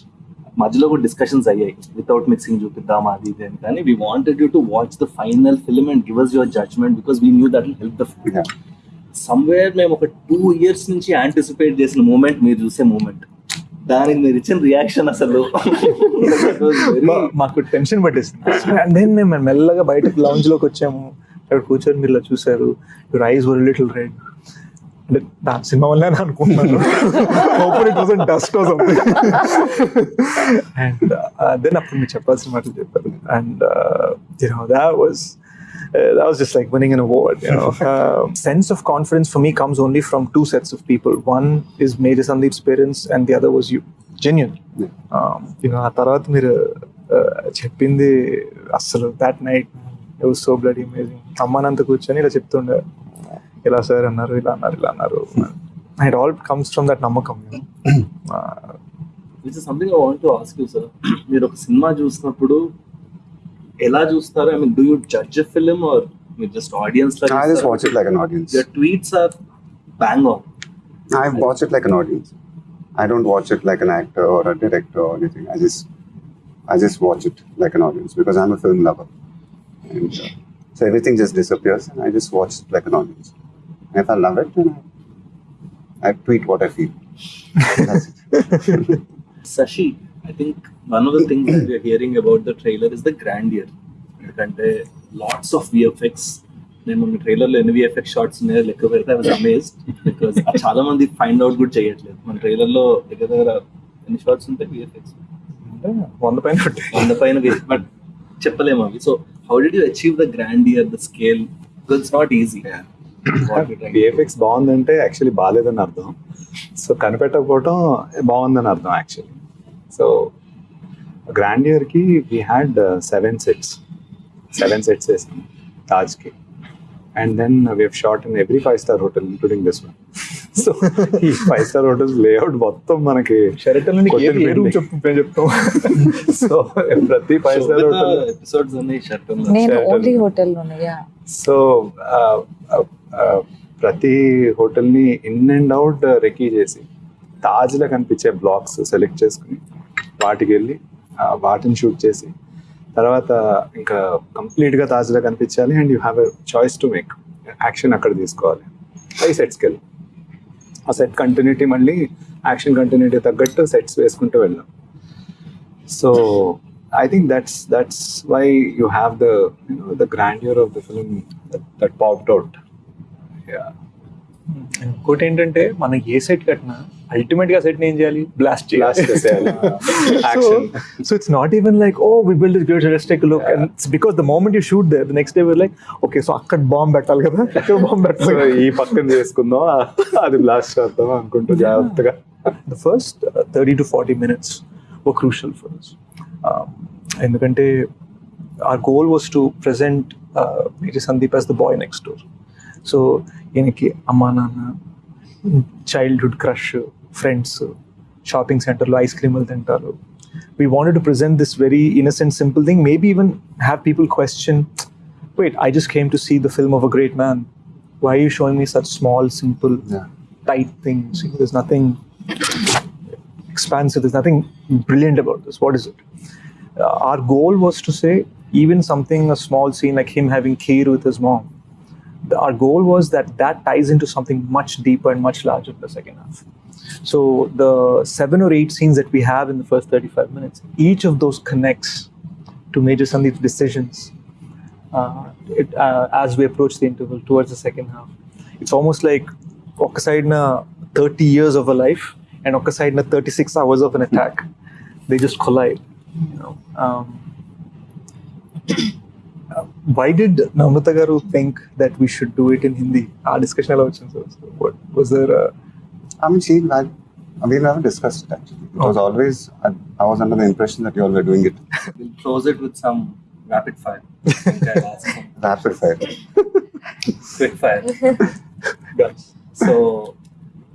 మధ్యలో కూడా డిస్కషన్స్ అయ్యాయి. వితౌట్ మిక్సింగ్ చూపిద్దాం అది ఇది అని. కానీ we wanted you to watch the final film and give us your judgement because we knew that will help the film. Somewhere మేము ఒక టూ ఇయర్స్ నుంచి యాంటిసిపేట్ చేసిన మూమెంట్ మీరు చూసే మూమెంట్ దానికి మీరు ఇచ్చిన రియాక్షన్ అసలు. (laughs) మాకు టెన్షన్ పట్టేసింది. అండ్ దెన్ మేము మెల్లగా బయటకు లాంజ్లోకి వచ్చాము. అక్కడ కూర్చొని మీరు చూసారు your eyes were little red అంటే నా సినిమా వల్లే అని it wasn't dust and then అప్పుడు మీరు చెప్పాల్సిన మాటలు చెప్పారు and you know was that was just like winning an award. You know, uh, sense of confidence for me comes only from two sets of people. One is Major Sandeep's parents, and the other was you. Genuine. Um, you know, ఆ తర్వాత మీరు uh, చెప్పింది night it was so blood amazing అమ్మానంత కూర్చొని ఇలా చెప్తుండే ఇలా sir అన్నారు ఇలా అన్నారు ఇలా అన్నారు it all comes from that నమ్మకం you know. Uh, which is something I want to ask you sir మీరు ఒక సినిమా చూసినప్పుడు ఎలా చూస్తారు I mean do you judge film or మీరు just audience I just watch it like an audience. Your tweets are bang on I watch it like an audience. I don't watch it like an actor or a director or anything. I just, I just watch it like an audience because I'm a film lover, and uh, so everything just disappears, and I just watch it like an audience. And if I love it, then I, tweet what I feel. Sashi, I think one of the things that we're hearing about the trailer is the grandeur. ఎందుకంటే lots of VFX నేను మన ట్రైలర్లో ఎన్ని VFX shorts ఉన్నాయో లెక్క పెడితే I was amazed because చాలా మంది ఫైండ్ అవుట్ కూడా చేయట్లేదు. మన ట్రైలర్లో దగ్గర దగ్గర ఎన్ని షార్ట్స్ ఉంటాయి విఎఫ్ఎక్స్ వంద పైన the పైన బట్ చెప్పలేము అవి. So how did you achieve the grandeur the scale it's not easy VFX బాగుందంటే యాక్చువల్లీ బాగాలేదని అర్థం. సో కనిపెట్టకపోవటం బాగుందని అర్థం యాక్చువల్లీ సో గ్రాండ్ ఇయర్కి we had seven sets seven sets వేసాం తాజ్కి and then we shot in every five star hotel including this one so ఈ ఫైవ్ స్టార్ హోటల్స్ లేఅవుట్ మొత్తం మనకి చెప్తాం. (laughs) సో ప్రతి ఫైవ్ స్టార్ హోటల్ ఎపిసోడ్స్ ఉన్నాయి. ఓన్లీ సో ప్రతి హోటల్ని ఇన్ అండ్ అవుట్ రెకీ చేసి తాజ్లా కనిపించే బ్లాక్స్ సెలెక్ట్ చేసుకుని వాటికి వెళ్ళి వాటిని షూట్ చేసి తర్వాత ఇంకా కంప్లీట్గా తాజ్లా కనిపించాలి and you have a choice to make action అక్కడ తీసుకోవాలి. అవి సెట్స్కి వెళ్ళి. ఆ సెట్ కంటిన్యూటీ మళ్ళీ యాక్షన్ కంటిన్యూటీ తగ్గట్టు సెట్స్ వేసుకుంటూ వెళ్ళాం. So I think that's that's why you have the you know the grandeur of the film that popped out that popped out. Yeah. ఇంకోటి ఏంటంటే మనం ఏ సెట్ కట్టినా అల్టిమేట్గా సెట్ ఏం చేయాలి? Blast. (laughs) Action. So it's not even like oh we build is great let's take look and because the moment you shoot there the next day we're like okay so అక్కడ bomb పెట్టాలి కదా. ఇక్కడ bomb పెట్టాలి ఈ పక్కన చేసుకుందాం అది blast చేద్దాం అనుకుంటూ జాగ్రత్తగా. 30 to 40 minutes were crucial for us. Um, ఎందుకంటే our goal was to present uh, Major Sandeep as the boy next door. So ఈయనకి అమ్మా నాన్న చైల్డ్హుడ్ క్రష్ ఫ్రెండ్స్ షాపింగ్ సెంటర్లో ఐస్ క్రీములు తింటారు we wanted to present this very innocent simple thing maybe even have people question wait I just came to see the film of a great man why you showing me such small simple Yeah. tight things. You know, there's nothing expansive. There's nothing brilliant about this. What is it? Uh, our goal was to say even something a small scene like him having kheer with his mom. our goal was that that ties into something much deeper and much larger for the second half. So the seven or eight scenes that we have in the first 35 minutes, each of those connects to Major Sandeep's decisions uh, it, uh, as we approach the interval towards the second half. It's almost like Okasaidna 30 years of a life and Okasaidna 36 hours of an attack. They just collide, you know. Um, why did నమ్రత గారు think that we should do it in Hindi ఆ discussion ఎలా వచ్చింది sir was there I mean, she, I, we never discussed it actually. It was Okay. always, I, I was under the impression that you all were doing it (laughs) We'll close it with some rapid fire. think (laughs) I'll ask some rapid fire. quick fire. (laughs) So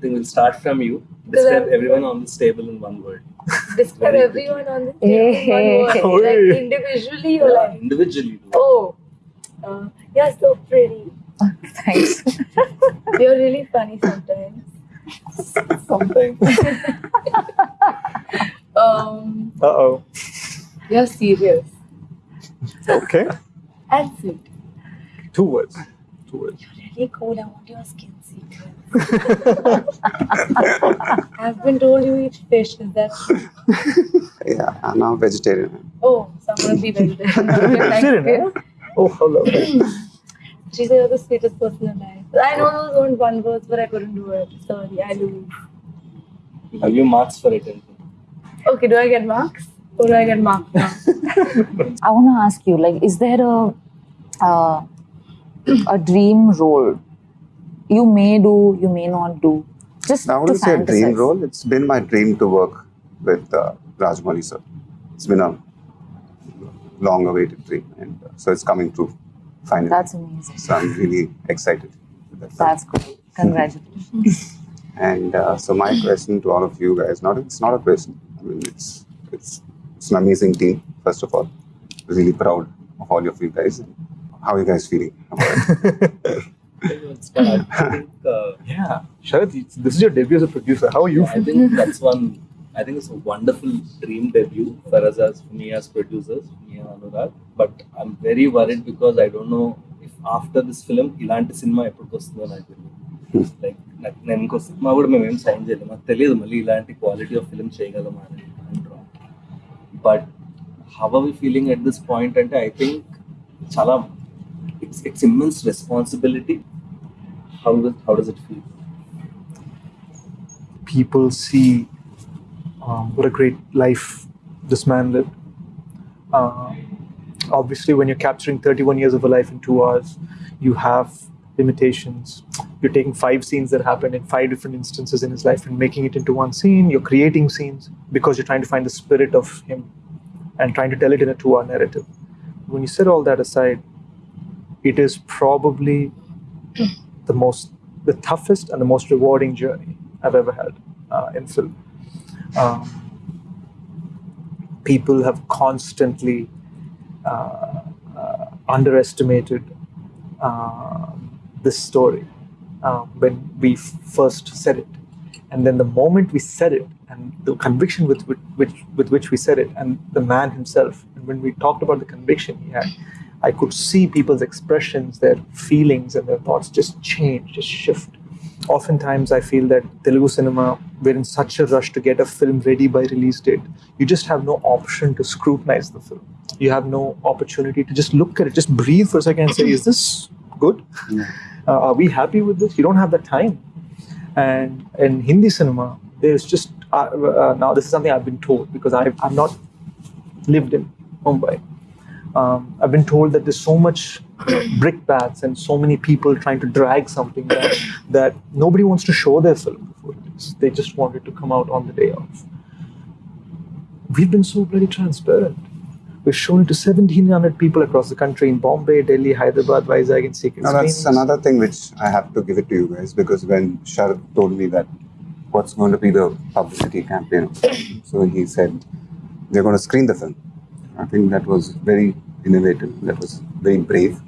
they will start from you. Describe everyone on this table in one word. Describe everyone on this table in one (laughs) word. Oh, like individually or yeah, like? Individually. Oh, uh, you're so pretty. (laughs) Thanks. (laughs) you're really funny sometimes. sometimes. um, uh oh. You're serious. Okay. And sweet. Two words. Two words. You're really cool. I want your skin secret. I've been told you eat fish. Is that true? Yeah, I'm now vegetarian. Oh, so I'm gonna be vegetarian. (laughs) Vegetarian, you. Oh, how lovely. (clears throat) She said you're the sweetest person alive. I know those weren't one words, but I couldn't do it. Sorry, I lose. Have you marks for it? Okay, do I get marks? Or do I get marks now? (laughs) I want to ask you, like, is there a uh, (clears throat) a dream role you may do, you may not do? Just I to say a dream role. It's been my dream to work with uh, Rajamouli sir. It's been a long-awaited dream, and uh, so it's coming true finally. That's amazing. so I'm really excited. That. That's good. Congratulations. (laughs) And uh, so my question to all of you guys, not it's not a question. I mean, it's it's it's an amazing team. First of all, really proud of all of you guys. How are you guys feeling? About it? (laughs) Start. I think, uh, Yeah. Sharad, this is your debut as a producer. How are you? I think that's one. I think it's a wonderful dream debut for us as for me as producers, me and Anurag. But I'm very worried because I don't know if after this film, ఇలాంటి సినిమా ఎప్పటికి వస్తుందో నాకు తెలియదు like నాకు నేను ఇంకో cinema కూడా మేము ఏం సైన్ చేయలేము నాకు తెలియదు మళ్ళీ ఇలాంటి క్వాలిటీ ఆఫ్ ఫిల్మ్ చేయగలమా అని but how are we feeling at this point అంటే ఐ థింక్ చాలా it's it's immense responsibility how does how does it feel? People see um, what a great life this man lived. Uh, obviously, when you're capturing 31 years of a life in two hours, you have limitations. You're taking five scenes that happened in five different instances in his life and making it into one scene. You're creating scenes because you're trying to find the spirit of him and trying to tell it in a two hour narrative. When you set all that aside, it is probably the most, the toughest and the most rewarding journey I've ever had uh, in film. Um, people have constantly uh, uh, underestimated uh, this story uh, when we first said it. And then the moment we said it, and the conviction with, with, which, with which we said it, and the man himself, and when we talked about the conviction he had, I could see people's expressions, their feelings, and their thoughts just change, just shift. Oftentimes, I feel that Telugu cinema, we're in such a rush to get a film ready by release date. You just have no option to scrutinize the film. You have no opportunity to just look at it, just breathe for a second and say, is this good? Uh, are we happy with this? You don't have the time. And in Hindi cinema, there's just uh, uh, now this is something I've been told because I've, I've not lived in Mumbai. Um, I've been told that there's so much brickbats and so many people trying to drag something that, that nobody wants to show their film before it is. They just want it to come out on the day of. We've been so bloody transparent. We've shown it to 1,700 people across the country in Bombay, Delhi, Hyderabad, Vizag, and secret Now that's screenings. another thing which I have to give it to you guys because when Sharad told me that what's going to be the publicity campaign, so he said they're going to screen the film. I think that was very innovative. That was very brave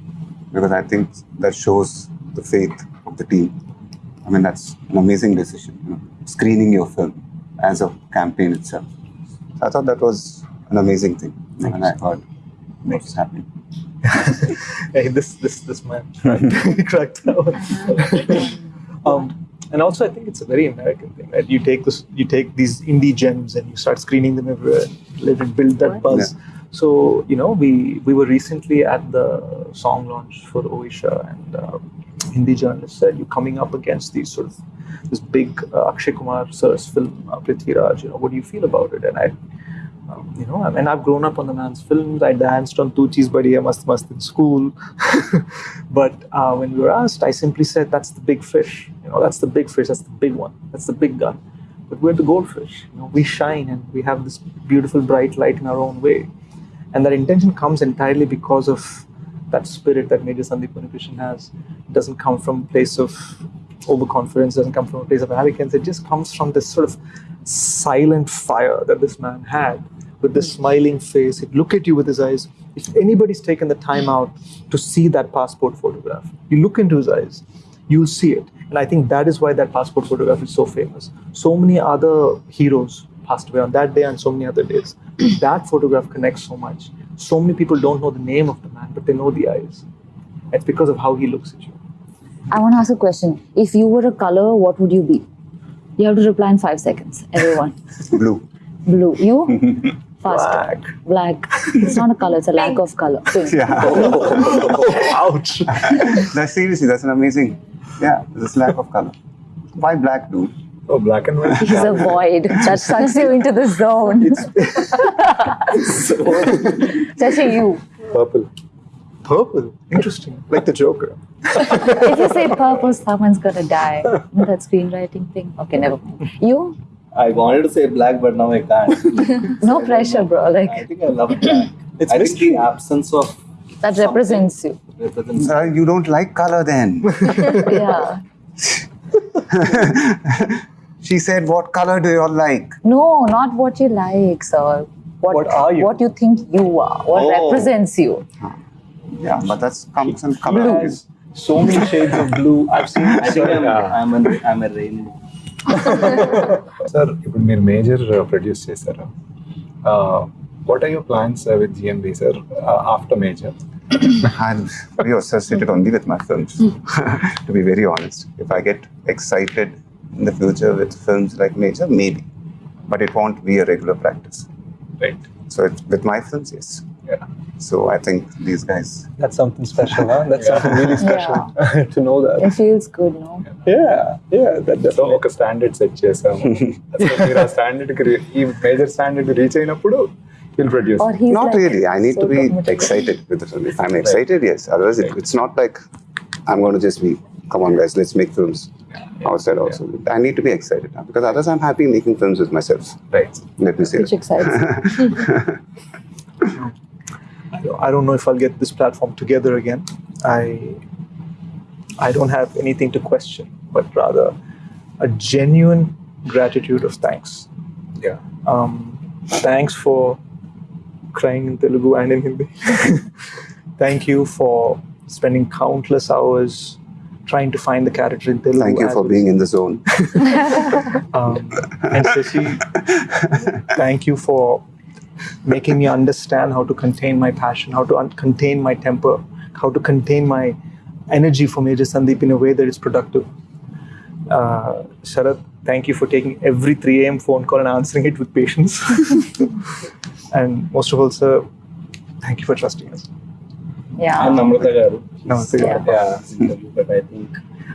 because I think that shows the faith of the team. I mean that's an amazing decision. You know, screening your film as a campaign itself. So I thought that was an amazing thing, Thank and you I heard what's happening. (laughs) hey, this this this man (laughs) cracked that one. (laughs) um, and also, I think it's a very American thing, right? You take this, you take these indie gems, and you start screening them everywhere, let it build that buzz. So you know, we we were recently at the song launch for Oisha, and uh, Hindi journalist said, "You're coming up against these sort of this big uh, Akshay Kumar sir's film, uh, Prithviraj. You know, what do you feel about it?" And I um, you know, I mean, I've grown up on the man's films. I danced on Tu Cheez Badi Hai Mast Mast in school. (laughs) but uh, when we were asked, I simply said, that's the big fish. You know, that's the big fish. That's the big one. That's the big gun. But we're the goldfish. You know, we shine and we have this beautiful bright light in our own way. And that intention comes entirely because of that spirit that Major Sandeep Krishnan has. It doesn't come from a place of overconfidence, doesn't come from a place of arrogance. It just comes from this sort of silent fire that this man had with this smiling face. He'd look at you with his eyes. If anybody's taken the time out to see that passport photograph, you look into his eyes, you'll see it. And I think that is why that passport photograph is so famous. So many other heroes passed away on that day and so many other days. (clears throat) that photograph connects so much. So many people don't know the name of the man, but they know the eyes. It's because of how he looks at you. I want to ask a question. If you were a color, what would you be? You have to reply in five seconds. Everyone. (laughs) Blue. Blue. You? (laughs) Fast. Black. Black. It's not a color. It's a lack of color. Pink. Yeah. (laughs) Oh, ouch. That's seriously, that's an amazing. Yeah, this lack of color. Why black, dude? Oh, black and white. (laughs) He's a void that (laughs) sucks you into the zone. Especially (laughs) you. Purple. Purple. Interesting. Like the Joker. If you say purple, someone's gonna die. That screenwriting thing. Okay, never mind. You? I wanted to say black, but now I can't. No pressure, bro. Like I think I love black. It's I think the absence of that represents you. represents. Uh, you don't like color then. Yeah. she said, What color do you all like? No, not what you like, sir. What, What are you? What you think you are. What Oh. represents you. Yeah, but that's comes in Blue color. has so many shades of blue. I've seen. (laughs) I think I'm, I'm, an, I'm (laughs) a rainbow. Sir ఇప్పుడు మీరు major produce చేశారు what are your plans with GMB sir after major I'm very associated only with my films, (laughs) to be very honest. If I get excited in the future with films like Major, maybe. But it won't be a regular practice. Right So it, with my films, yes. So I think these guys, That's something special, huh? That's something really special (laughs) to know that. It feels good, no? Yeah, yeah, that so definitely. ఒక standard set చేసాము అసలు మీరు ఆ standard కి రీ- ఈ major standard reach అయినప్పుడు He'll produce. Or he's Not like really. I need so to be committed. excited with the film. If I'm excited, yes. Otherwise, it, it's not like I'm going to just be, come on, guys, let's make films outside also. I need to be excited now because otherwise, I'm happy making films with myself. Right. Let me say Which it. excites me. (laughs) I don't know if I'll get this platform together again. I I don't have anything to question, but rather a genuine gratitude of thanks. Yeah. Um, thanks for crying in Telugu and in Hindi. (laughs) Thank you for spending countless hours trying to find the character in Telugu. Thank you for being in the zone. (laughs) Um, and Shashi, thank you for making me understand how to contain my passion, how to contain my temper, how to contain my energy for Major Sandeep in a way that is productive. Uh, Sharat, thank you for taking every 3 a.m. phone call and answering it with patience. (laughs) and most of all, sir, thank you for trusting us. Yeah. And Namrata Garu. Namaste. Yeah. Yeah. But I think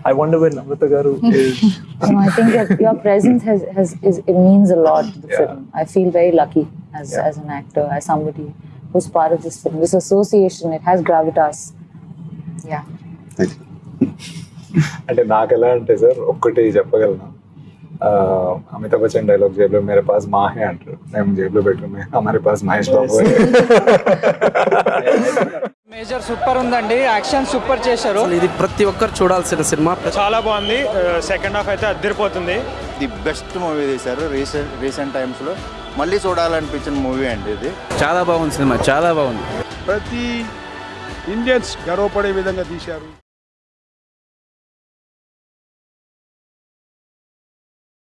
I wonder where Namrata Garu is. No, I think your, your presence has, has is it means a lot to the Yeah. film. I feel very lucky as Yeah. as an actor, as somebody who's part of this film. This association, it has gravitas. Yeah. అంటే నాకు ఎలా అంటే sir ఒక్కటి చెప్పగలను Amitabh Bachchan dialogue జేబులో మేరే pass Mahe అంటారు మేము జేబులో పెట్టుకుని హమారే పాస్ మహేష్ బాబు హై." మేజర్ సూపర్ ఉందండి. యాక్షన్ సూపర్ చేశారు. ఇది ప్రతి ఒక్కరు చూడాల్సిన సినిమా. చాలా బాగుంది. సెకండ్ హాఫ్ అయితే అద్దరిపోతుంది. ది బెస్ట్ మూవీ తీశారు రీసెంట్ రీసెంట్ టైమ్స్లో మళ్ళీ చూడాలనిపించిన మూవీ అండి ఇది. చాలా బాగుంది సినిమా చాలా బాగుంది. ప్రతి ఇండియన్స్ గర్వపడే విధంగా తీశారు.